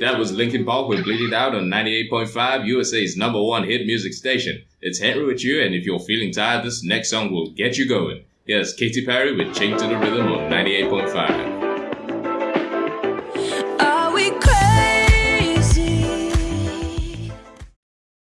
That was Linkin Park with Bleed It Out on 98.5, USA's number one hit music station. It's Henry with you, and if you're feeling tired, this next song will get you going. Here's Katy Perry with Chained to the Rhythm on 98.5.